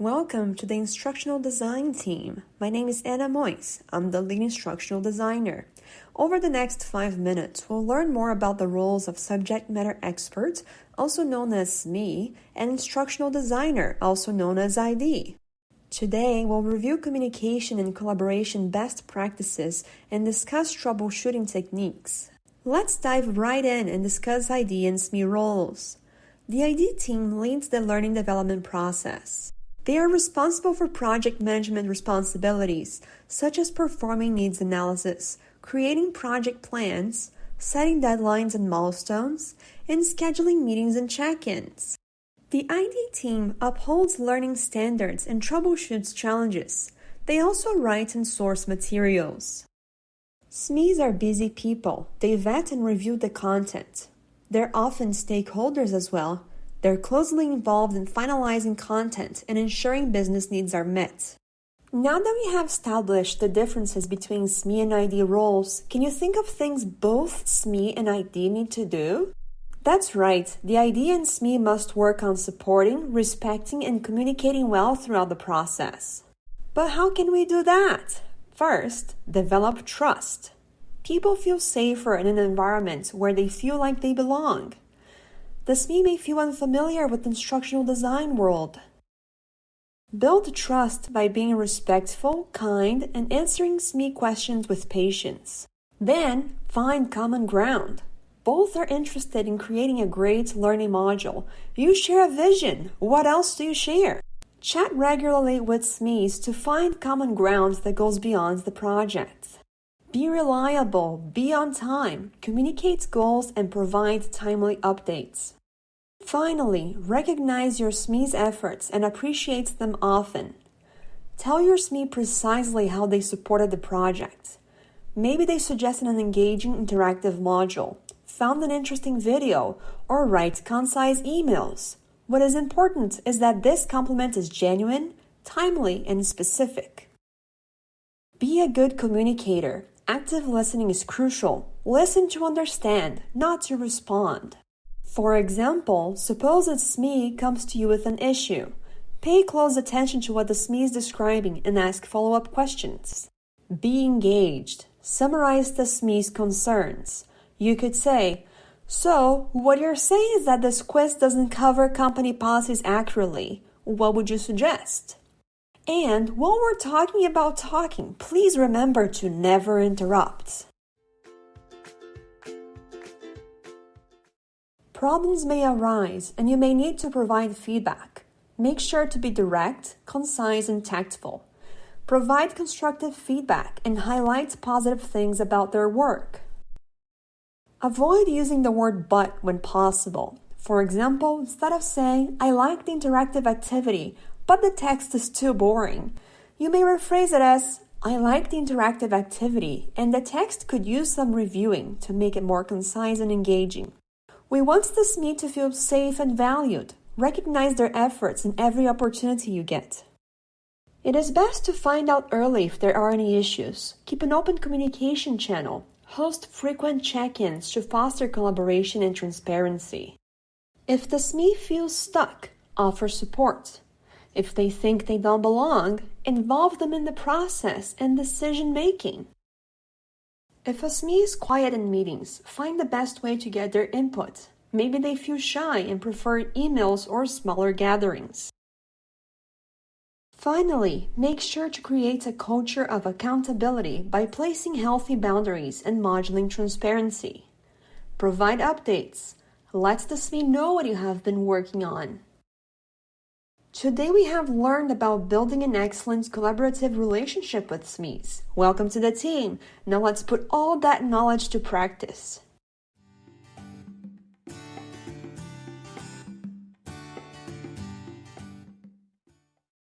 Welcome to the Instructional Design team. My name is Anna Mois. I'm the lead instructional designer. Over the next five minutes, we'll learn more about the roles of subject matter expert, also known as SME, and instructional designer, also known as ID. Today, we'll review communication and collaboration best practices and discuss troubleshooting techniques. Let's dive right in and discuss ID and SME roles. The ID team leads the learning development process. They are responsible for project management responsibilities, such as performing needs analysis, creating project plans, setting deadlines and milestones, and scheduling meetings and check ins. The ID team upholds learning standards and troubleshoots challenges. They also write and source materials. SMEs are busy people. They vet and review the content. They're often stakeholders as well, they're closely involved in finalizing content and ensuring business needs are met. Now that we have established the differences between SME and ID roles, can you think of things both SME and ID need to do? That's right, the ID and SME must work on supporting, respecting, and communicating well throughout the process. But how can we do that? First, develop trust. People feel safer in an environment where they feel like they belong. The SME may feel unfamiliar with the instructional design world. Build trust by being respectful, kind, and answering SME questions with patience. Then, find common ground. Both are interested in creating a great learning module. You share a vision. What else do you share? Chat regularly with SMEs to find common ground that goes beyond the project. Be reliable, be on time, communicate goals, and provide timely updates. Finally, recognize your SME's efforts and appreciate them often. Tell your SME precisely how they supported the project. Maybe they suggested an engaging interactive module, found an interesting video, or write concise emails. What is important is that this compliment is genuine, timely, and specific. Be a good communicator Active listening is crucial. Listen to understand, not to respond. For example, suppose a SME comes to you with an issue. Pay close attention to what the SME is describing and ask follow up questions. Be engaged. Summarize the SME's concerns. You could say, So, what you're saying is that this quiz doesn't cover company policies accurately. What would you suggest? And while we're talking about talking, please remember to never interrupt. Problems may arise and you may need to provide feedback. Make sure to be direct, concise, and tactful. Provide constructive feedback and highlight positive things about their work. Avoid using the word but when possible. For example, instead of saying, I like the interactive activity, but the text is too boring. You may rephrase it as, I like the interactive activity, and the text could use some reviewing to make it more concise and engaging. We want the SME to feel safe and valued. Recognize their efforts in every opportunity you get. It is best to find out early if there are any issues. Keep an open communication channel. Host frequent check ins to foster collaboration and transparency. If the SME feels stuck, offer support. If they think they don't belong, involve them in the process and decision making. If a SME is quiet in meetings, find the best way to get their input. Maybe they feel shy and prefer emails or smaller gatherings. Finally, make sure to create a culture of accountability by placing healthy boundaries and modeling transparency. Provide updates. Let the SME know what you have been working on. Today we have learned about building an excellent collaborative relationship with SMEs. Welcome to the team. Now let's put all that knowledge to practice.